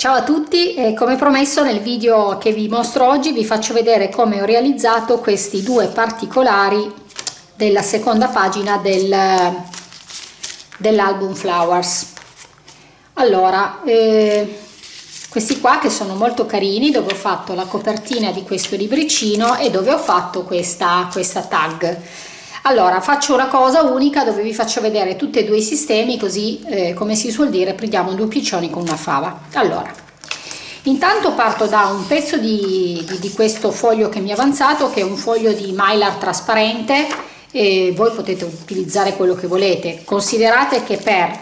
Ciao a tutti, e come promesso nel video che vi mostro oggi vi faccio vedere come ho realizzato questi due particolari della seconda pagina del, dell'album Flowers. Allora, eh, questi qua che sono molto carini dove ho fatto la copertina di questo libricino e dove ho fatto questa, questa tag allora faccio una cosa unica dove vi faccio vedere tutti e due i sistemi così eh, come si suol dire prendiamo due piccioni con una fava. Allora intanto parto da un pezzo di, di, di questo foglio che mi è avanzato che è un foglio di mylar trasparente e voi potete utilizzare quello che volete. Considerate che per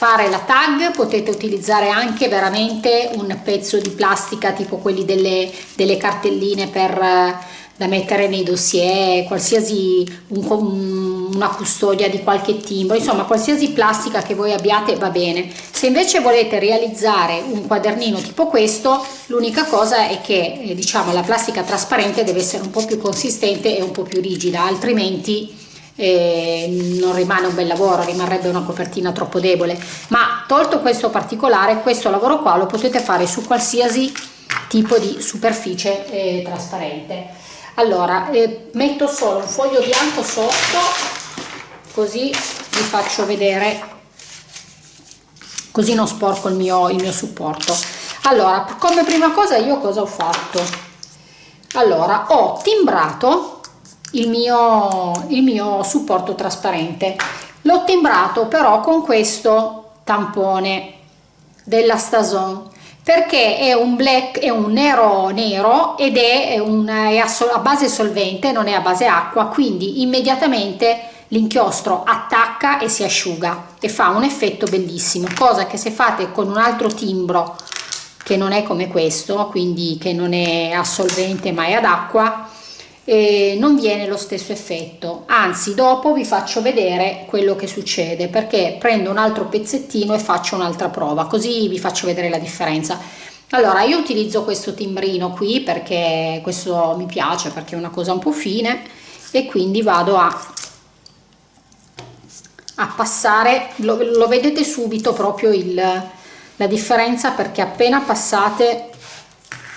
fare la tag potete utilizzare anche veramente un pezzo di plastica tipo quelli delle, delle cartelline per da mettere nei dossier, qualsiasi un, una custodia di qualche timbro, insomma qualsiasi plastica che voi abbiate va bene. Se invece volete realizzare un quadernino tipo questo, l'unica cosa è che eh, diciamo la plastica trasparente deve essere un po' più consistente e un po' più rigida, altrimenti eh, non rimane un bel lavoro, rimarrebbe una copertina troppo debole. Ma tolto questo particolare, questo lavoro qua lo potete fare su qualsiasi tipo di superficie eh, trasparente allora eh, metto solo un foglio bianco sotto così vi faccio vedere. Così non sporco il mio, il mio supporto. Allora come prima cosa io cosa ho fatto? Allora ho timbrato il mio, il mio supporto trasparente. L'ho timbrato però con questo tampone della Stason perché è un black è un nero nero ed è, un, è a, base solvente non è a base acqua quindi immediatamente l'inchiostro attacca e si asciuga e fa un effetto bellissimo cosa che se fate con un altro timbro che non è come questo quindi che non è a solvente ma è ad acqua eh, non viene lo stesso effetto. Anzi dopo vi faccio vedere quello che succede perché prendo un altro pezzettino e faccio un'altra prova così vi faccio vedere la differenza. Allora io utilizzo questo timbrino qui perché questo mi piace perché è una cosa un po' fine e quindi vado a, passare. Lo, lo vedete subito proprio il, la differenza perché appena passate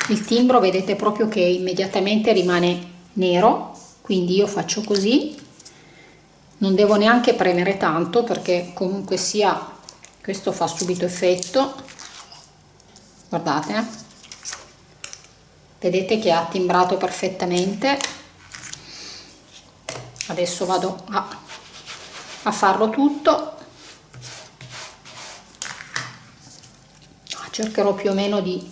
il timbro vedete proprio che immediatamente rimane nero quindi io faccio così. Non devo neanche premere tanto perché comunque sia questo fa subito effetto. Guardate eh. vedete che ha timbrato perfettamente. Adesso vado a, a farlo tutto. Cercherò più o meno di,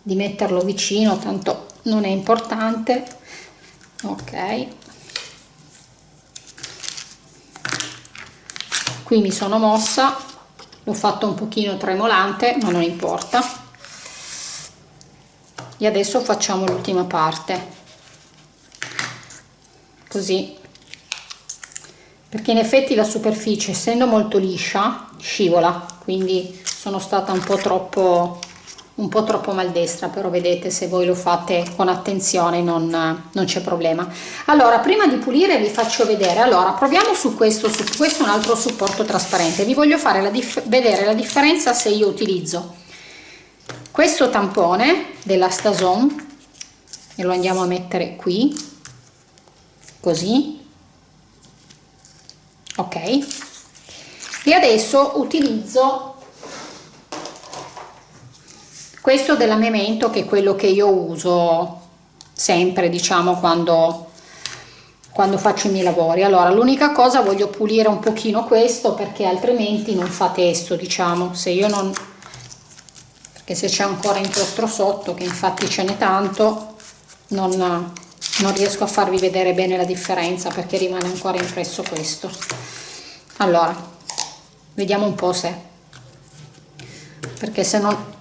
di metterlo vicino tanto non è importante ok. Qui mi sono mossa l'ho fatto un pochino tremolante ma non importa. E adesso facciamo l'ultima parte. Così. Perché in effetti la superficie essendo molto liscia scivola quindi sono stata un po' troppo un po' troppo maldestra però vedete se voi lo fate con attenzione non, non c'è problema. Allora prima di pulire vi faccio vedere allora proviamo su questo su questo un altro supporto trasparente. Vi voglio fare la vedere la differenza se io utilizzo questo tampone della Stason e lo andiamo a mettere qui così. Ok. E adesso utilizzo questo della Memento che è quello che io uso sempre diciamo quando quando faccio i miei lavori. Allora l'unica cosa voglio pulire un pochino questo perché altrimenti non fa testo diciamo. Se io non perché se c'è ancora inchiostro sotto che infatti ce n'è tanto non, non riesco a farvi vedere bene la differenza perché rimane ancora impresso questo. Allora vediamo un po' se perché se non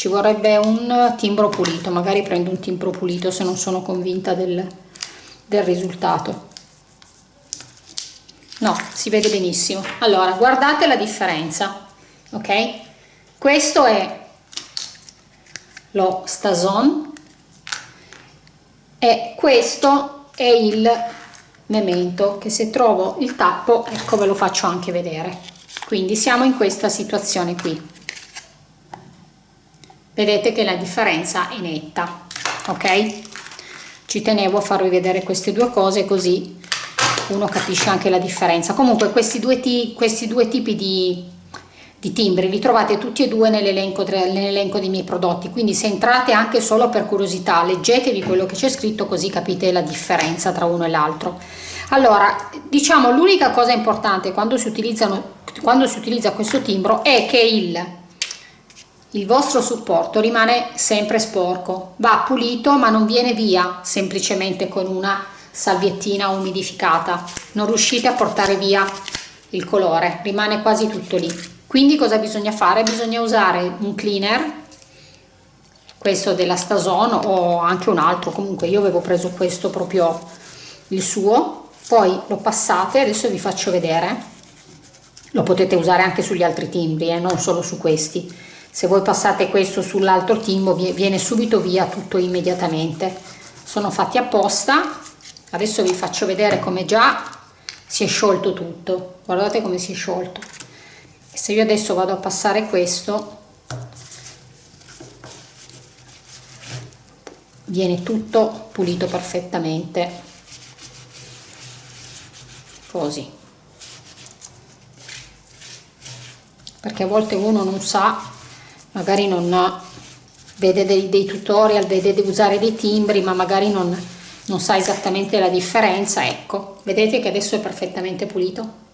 ci vorrebbe un timbro pulito magari prendo un timbro pulito se non sono convinta del, del risultato. No si vede benissimo. Allora guardate la differenza ok? Questo è lo stason e questo è il memento che se trovo il tappo ecco ve lo faccio anche vedere. Quindi siamo in questa situazione qui vedete che la differenza è netta ok? Ci tenevo a farvi vedere queste due cose così uno capisce anche la differenza. Comunque questi due, questi due tipi di, di timbri li trovate tutti e due nell'elenco nell dei miei prodotti. Quindi se entrate anche solo per curiosità leggetevi quello che c'è scritto così capite la differenza tra uno e l'altro. Allora diciamo l'unica cosa importante quando si quando si utilizza questo timbro è che il il vostro supporto rimane sempre sporco. Va pulito ma non viene via semplicemente con una salviettina umidificata. Non riuscite a portare via il colore rimane quasi tutto lì. Quindi cosa bisogna fare? Bisogna usare un cleaner questo della Stason o anche un altro. Comunque io avevo preso questo proprio il suo. Poi lo passate adesso vi faccio vedere. Lo potete usare anche sugli altri timbri eh, non solo su questi se voi passate questo sull'altro timbro viene subito via tutto immediatamente. Sono fatti apposta. Adesso vi faccio vedere come già si è sciolto tutto. Guardate come si è sciolto. Se io adesso vado a passare questo viene tutto pulito perfettamente. Così. Perché a volte uno non sa magari non vede dei, dei tutorial, vede di usare dei timbri, ma magari non, non sa esattamente la differenza, ecco, vedete che adesso è perfettamente pulito.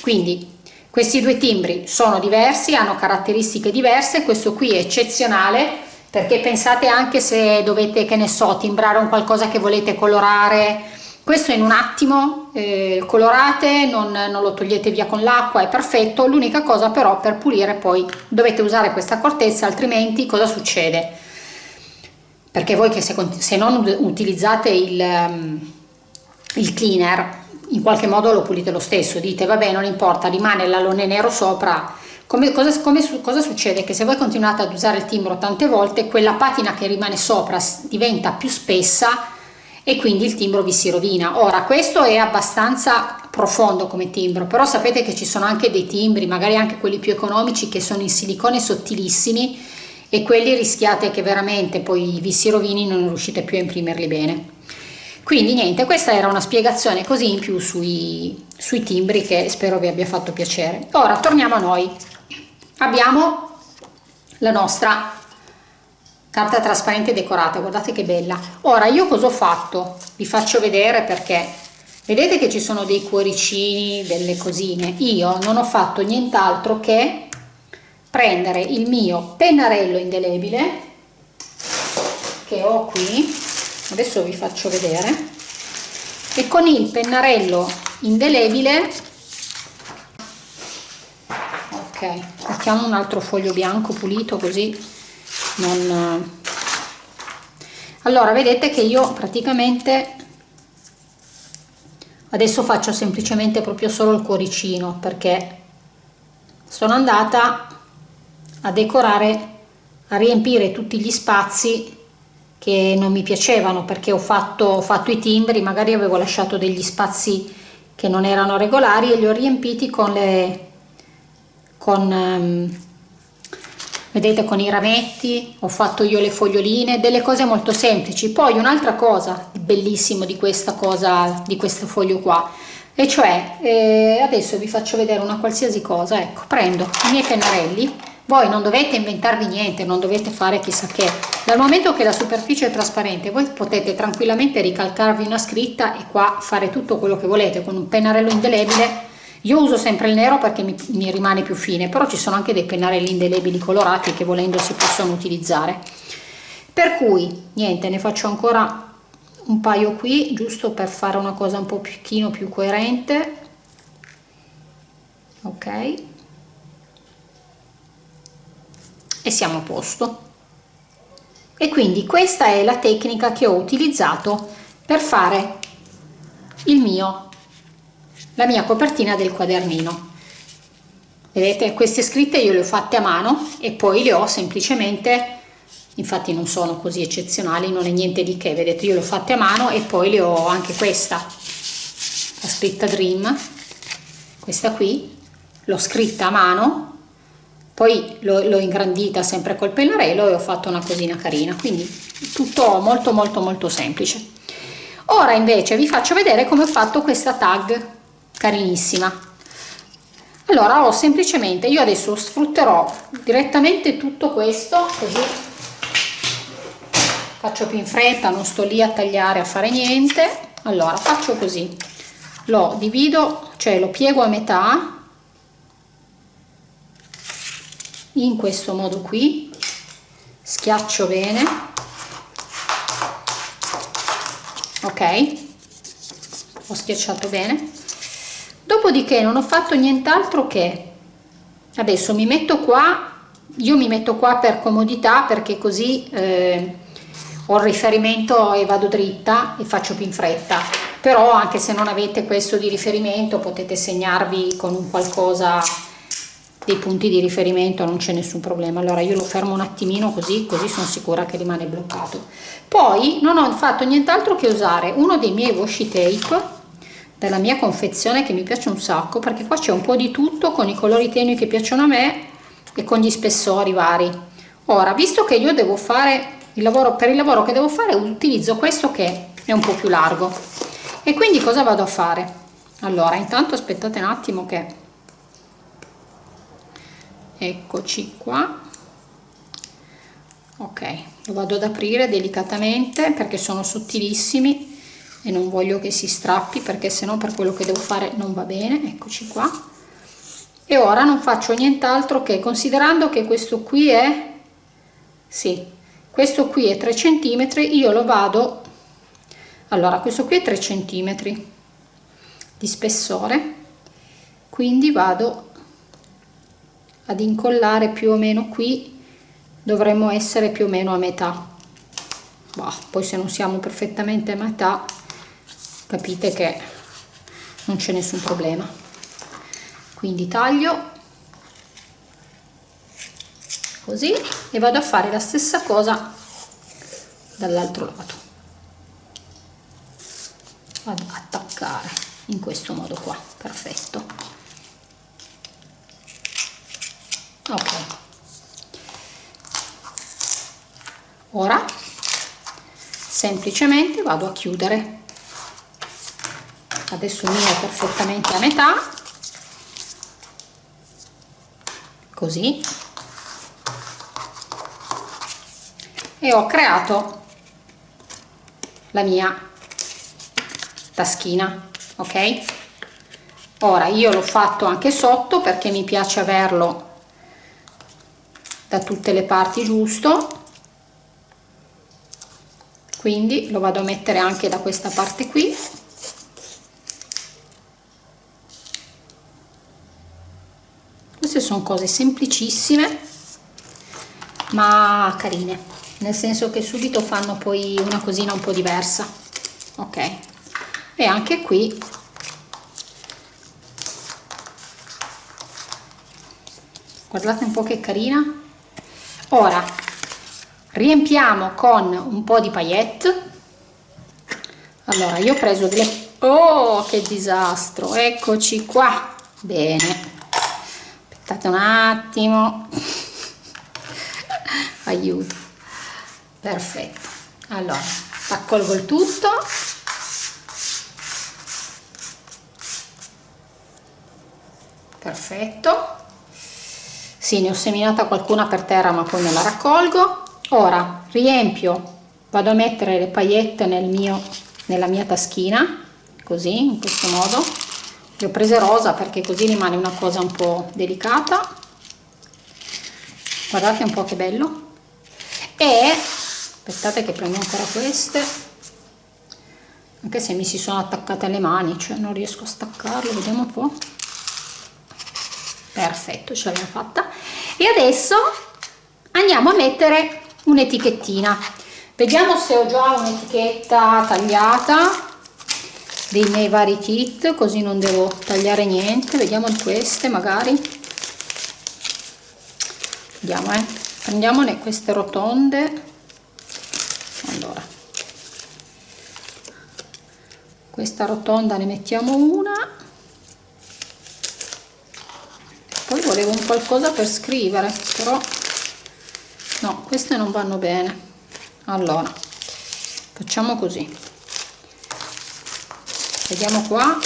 Quindi questi due timbri sono diversi, hanno caratteristiche diverse, questo qui è eccezionale perché pensate anche se dovete, che ne so, timbrare un qualcosa che volete colorare, questo in un attimo eh, colorate non, non, lo togliete via con l'acqua è perfetto. L'unica cosa però per pulire poi dovete usare questa accortezza altrimenti cosa succede? Perché voi che se, se non utilizzate il, um, il cleaner in qualche modo lo pulite lo stesso. Dite vabbè non importa rimane l'alone nero sopra. Come, cosa, come, cosa, succede? Che se voi continuate ad usare il timbro tante volte, quella patina che rimane sopra diventa più spessa e quindi il timbro vi si rovina. Ora questo è abbastanza profondo come timbro, però sapete che ci sono anche dei timbri, magari anche quelli più economici che sono in silicone sottilissimi e quelli rischiate che veramente poi vi si rovini e non riuscite più a imprimerli bene. Quindi niente, questa era una spiegazione così in più sui, sui timbri che spero vi abbia fatto piacere. Ora torniamo a noi. Abbiamo la nostra carta trasparente decorata guardate che bella. Ora io cosa ho fatto? Vi faccio vedere perché. Vedete che ci sono dei cuoricini delle cosine. Io non ho fatto nient'altro che prendere il mio pennarello indelebile che ho qui. Adesso vi faccio vedere. E con il pennarello indelebile ok mettiamo un altro foglio bianco pulito così non allora vedete che io praticamente adesso faccio semplicemente proprio solo il cuoricino perché sono andata a decorare a riempire tutti gli spazi che non mi piacevano perché ho fatto, ho fatto i timbri magari avevo lasciato degli spazi che non erano regolari e li ho riempiti con le con um, vedete con i rametti ho fatto io le foglioline delle cose molto semplici. Poi un'altra cosa bellissimo di questa cosa di questo foglio qua e cioè eh, adesso vi faccio vedere una qualsiasi cosa ecco prendo i miei pennarelli. Voi non dovete inventarvi niente non dovete fare chissà che. Dal momento che la superficie è trasparente voi potete tranquillamente ricalcarvi una scritta e qua fare tutto quello che volete con un pennarello indelebile io uso sempre il nero perché mi, mi rimane più fine però ci sono anche dei pennarelli indelebili colorati che volendo si possono utilizzare. Per cui niente ne faccio ancora un paio qui giusto per fare una cosa un po' pochino più coerente. Ok. E siamo a posto. E quindi questa è la tecnica che ho utilizzato per fare il mio la mia copertina del quadernino. Vedete queste scritte io le ho fatte a mano e poi le ho semplicemente infatti non sono così eccezionali non è niente di che vedete io le ho fatte a mano e poi le ho anche questa la scritta dream questa qui l'ho scritta a mano poi l'ho ingrandita sempre col pennarello e ho fatto una cosina carina quindi tutto molto molto molto semplice. Ora invece vi faccio vedere come ho fatto questa tag carinissima. Allora ho semplicemente io adesso sfrutterò direttamente tutto questo così faccio più in fretta non sto lì a tagliare a fare niente. Allora faccio così. Lo divido cioè lo piego a metà in questo modo qui. Schiaccio bene. Ok. Ho schiacciato bene dopodiché non ho fatto nient'altro che adesso mi metto qua io mi metto qua per comodità perché così eh, ho il riferimento e vado dritta e faccio più in fretta. Però anche se non avete questo di riferimento potete segnarvi con un qualcosa dei punti di riferimento non c'è nessun problema. Allora io lo fermo un attimino così così sono sicura che rimane bloccato. Poi non ho fatto nient'altro che usare uno dei miei washi tape della mia confezione che mi piace un sacco perché qua c'è un po' di tutto con i colori tenui che piacciono a me e con gli spessori vari. Ora visto che io devo fare il lavoro per il lavoro che devo fare utilizzo questo che è un po' più largo. E quindi cosa vado a fare? Allora intanto aspettate un attimo che eccoci qua. Ok lo vado ad aprire delicatamente perché sono sottilissimi e non voglio che si strappi perché sennò per quello che devo fare non va bene. Eccoci qua. E ora non faccio nient'altro che considerando che questo qui è sì questo qui è 3 centimetri io lo vado allora questo qui è 3 centimetri di spessore quindi vado ad incollare più o meno qui dovremmo essere più o meno a metà. Bah, poi se non siamo perfettamente a metà capite che non c'è nessun problema. Quindi taglio. Così. E vado a fare la stessa cosa dall'altro lato. Vado ad attaccare in questo modo qua. Perfetto. Ok. Ora semplicemente vado a chiudere adesso è perfettamente a metà. Così. E ho creato la mia taschina ok? Ora io l'ho fatto anche sotto perché mi piace averlo da tutte le parti giusto. Quindi lo vado a mettere anche da questa parte qui queste sono cose semplicissime ma carine. Nel senso che subito fanno poi una cosina un po' diversa ok? E anche qui guardate un po' che carina. Ora riempiamo con un po' di paillette. Allora io ho preso delle oh che disastro! Eccoci qua. Bene un attimo. Aiuto. Perfetto. Allora raccolgo il tutto. Perfetto. Sì ne ho seminata qualcuna per terra ma poi me la raccolgo. Ora riempio. Vado a mettere le paillette nel mio nella mia taschina così in questo modo le ho prese rosa perché così rimane una cosa un po' delicata. Guardate un po' che bello. E aspettate che prendo ancora queste. Anche se mi si sono attaccate alle mani cioè non riesco a staccarle vediamo un po' perfetto ce l'abbiamo fatta. E adesso andiamo a mettere un'etichettina vediamo se ho già un'etichetta tagliata dei miei vari kit così non devo tagliare niente. Vediamo queste magari. Vediamo eh. Prendiamone queste rotonde. Allora. Questa rotonda ne mettiamo una. Avevo un qualcosa per scrivere però no queste non vanno bene. Allora facciamo così vediamo qua.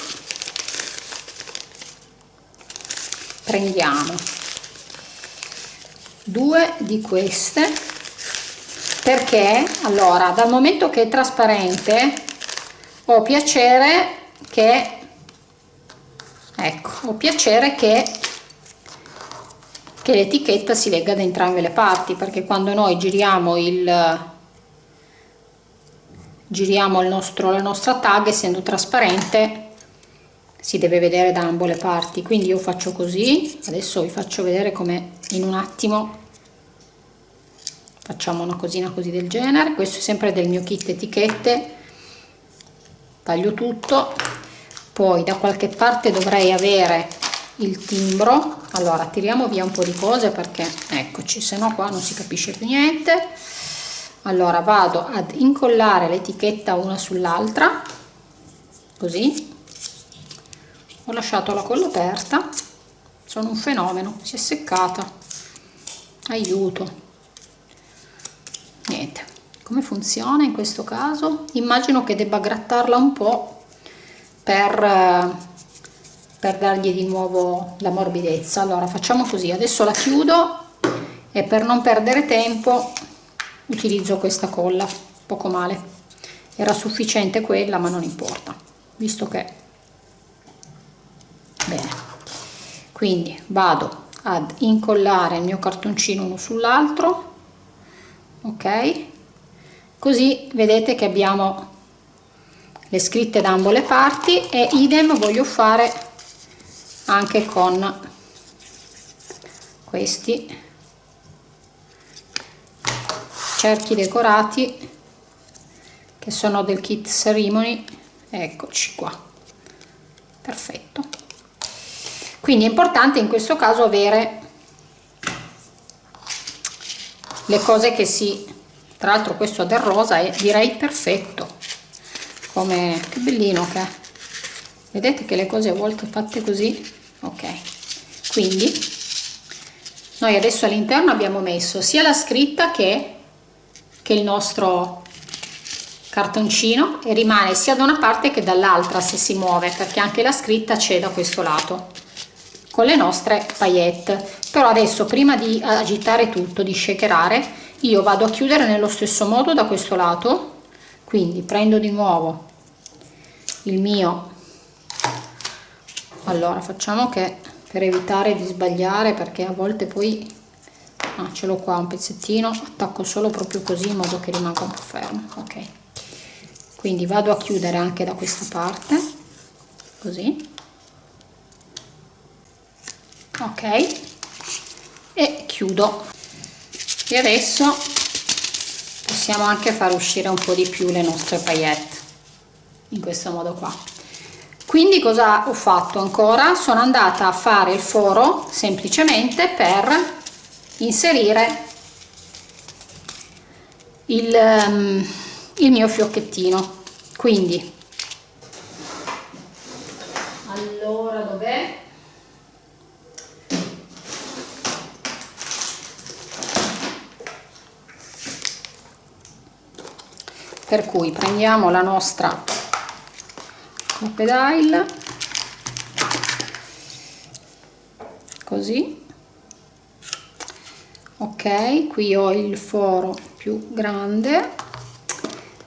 Prendiamo due di queste perché allora dal momento che è trasparente ho piacere che ecco ho piacere che che l'etichetta si legga da entrambe le parti perché quando noi giriamo il giriamo nostro, la nostra tag essendo trasparente si deve vedere da ambo le parti. Quindi io faccio così. Adesso vi faccio vedere come in un attimo facciamo una cosina così del genere. Questo è sempre del mio kit etichette. Taglio tutto. Poi da qualche parte dovrei avere il timbro. Allora tiriamo via un po di cose perché eccoci se no qua non si capisce più niente allora vado ad incollare l'etichetta una sull'altra così. Ho lasciato la colla aperta. Sono un fenomeno si è seccata. Aiuto. Niente. Come funziona in questo caso? Immagino che debba grattarla un po per per dargli di nuovo la morbidezza. Allora facciamo così. Adesso la chiudo e per non perdere tempo utilizzo questa colla poco male. Era sufficiente quella ma non importa visto che bene. Quindi vado ad incollare il mio cartoncino uno sull'altro ok? Così vedete che abbiamo le scritte da ambo le parti e idem voglio fare anche con questi cerchi decorati che sono del kit ceremony. Eccoci qua. Perfetto. Quindi è importante in questo caso avere le cose che si tra l'altro questo del rosa è direi perfetto. Come che bellino che è. Vedete che le cose a volte fatte così? Ok. Quindi noi adesso all'interno abbiamo messo sia la scritta che che il nostro cartoncino e rimane sia da una parte che dall'altra se si muove perché anche la scritta c'è da questo lato con le nostre paillette. Però adesso prima di agitare tutto di shakerare io vado a chiudere nello stesso modo da questo lato. Quindi prendo di nuovo il mio. Allora facciamo che per evitare di sbagliare perché a volte poi ah, ce l'ho qua un pezzettino attacco solo proprio così in modo che rimanga un po' fermo ok. Quindi vado a chiudere anche da questa parte così. Ok. E chiudo. E adesso possiamo anche far uscire un po' di più le nostre paillette in questo modo qua. Quindi cosa ho fatto ancora? Sono andata a fare il foro semplicemente per inserire il, um, il mio fiocchettino. Quindi allora dov'è? per cui prendiamo la nostra pedile così ok qui ho il foro più grande.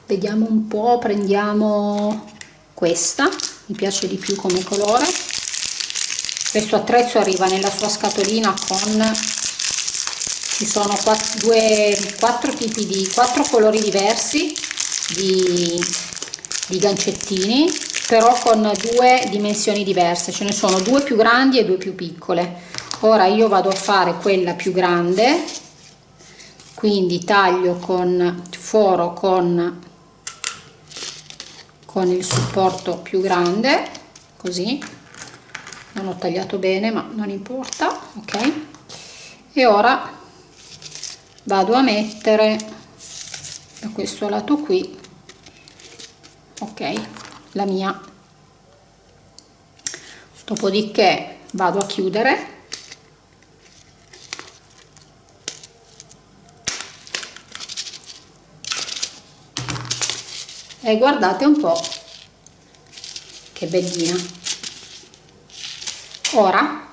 Vediamo un po prendiamo questa mi piace di più come colore. Questo attrezzo arriva nella sua scatolina con ci sono quattro, due, quattro tipi di quattro colori diversi di, di gancettini però con due dimensioni diverse. Ce ne sono due più grandi e due più piccole. Ora io vado a fare quella più grande quindi taglio con foro con con il supporto più grande così. Non ho tagliato bene ma non importa ok? E ora vado a mettere da questo lato qui ok la mia. Dopodiché vado a chiudere e guardate un po' che bellina. Ora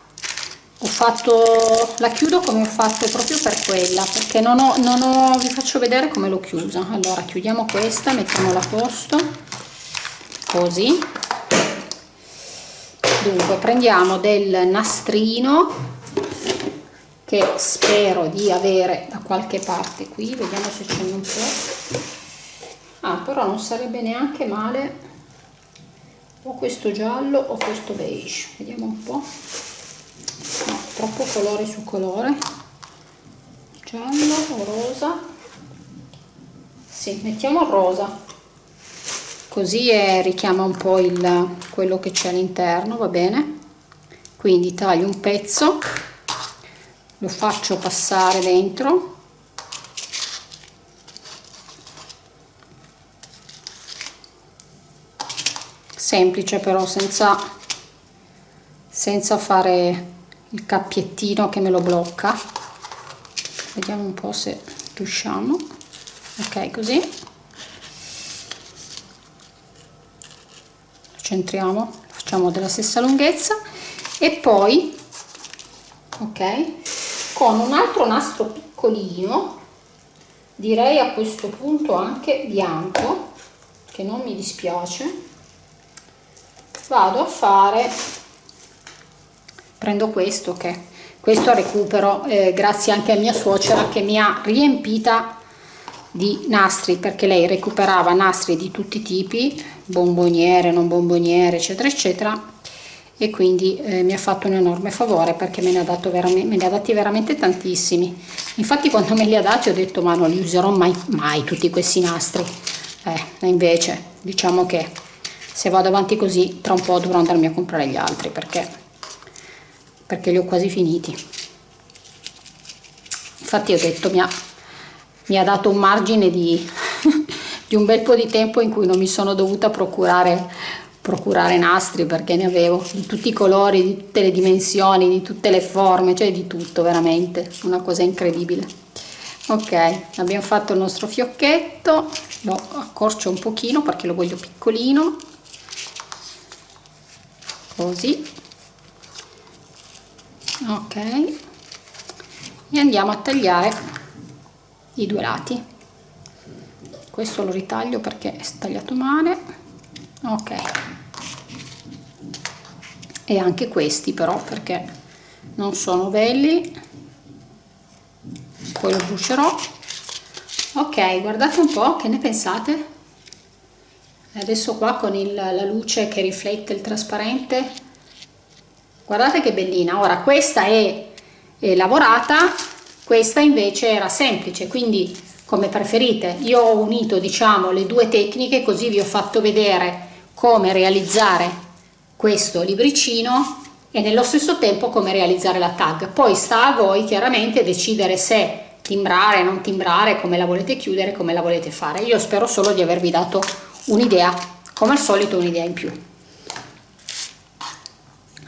ho fatto la chiudo come ho fatto proprio per quella perché non ho, non ho vi faccio vedere come l'ho chiusa. Allora chiudiamo questa mettiamola a posto così. Dunque prendiamo del nastrino che spero di avere da qualche parte qui. Vediamo se c'è un po' ah però non sarebbe neanche male o questo giallo o questo beige. Vediamo un po' no, troppo colore su colore. Giallo o rosa? Sì, mettiamo il rosa. Così è, richiama un po' il, quello che c'è all'interno va bene? Quindi taglio un pezzo lo faccio passare dentro semplice però senza senza fare il cappiettino che me lo blocca. Vediamo un po' se riusciamo. Ok così. Centriamo facciamo della stessa lunghezza. E poi ok con un altro nastro piccolino direi a questo punto anche bianco che non mi dispiace vado a fare prendo questo che questo recupero eh, grazie anche a mia suocera che mi ha riempita di nastri perché lei recuperava nastri di tutti i tipi bomboniere non bomboniere eccetera eccetera. E quindi eh, mi ha fatto un enorme favore perché me ne, ha dato veramente, me ne ha dati veramente tantissimi. Infatti quando me li ha dati ho detto ma non li userò mai, mai tutti questi nastri. Eh, invece diciamo che se vado avanti così tra un po' dovrò andarmi a comprare gli altri perché, perché li ho quasi finiti. Infatti ho detto mi ha, mi ha dato un margine di, di un bel po' di tempo in cui non mi sono dovuta procurare procurare nastri perché ne avevo di tutti i colori, di tutte le dimensioni, di tutte le forme, cioè di tutto veramente, una cosa incredibile. Ok, abbiamo fatto il nostro fiocchetto, lo accorcio un pochino perché lo voglio piccolino, così, ok, e andiamo a tagliare i due lati. Questo lo ritaglio perché è tagliato male. Ok. E anche questi però perché non sono belli. Poi lo brucerò. Ok guardate un po' che ne pensate adesso qua con il, la luce che riflette il trasparente guardate che bellina ora questa è, è lavorata questa invece era semplice quindi come preferite io ho unito diciamo le due tecniche così vi ho fatto vedere come realizzare questo libricino e nello stesso tempo come realizzare la tag. Poi sta a voi chiaramente decidere se timbrare, non timbrare, come la volete chiudere, come la volete fare. Io spero solo di avervi dato un'idea, come al solito un'idea in più.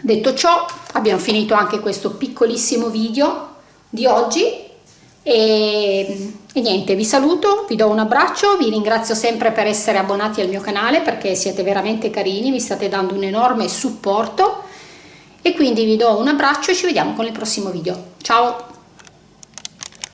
Detto ciò, abbiamo finito anche questo piccolissimo video di oggi e, e, niente, vi saluto, vi do un abbraccio, vi ringrazio sempre per essere abbonati al mio canale perché siete veramente carini, mi state dando un enorme supporto e quindi vi do un abbraccio e ci vediamo con il prossimo video. Ciao!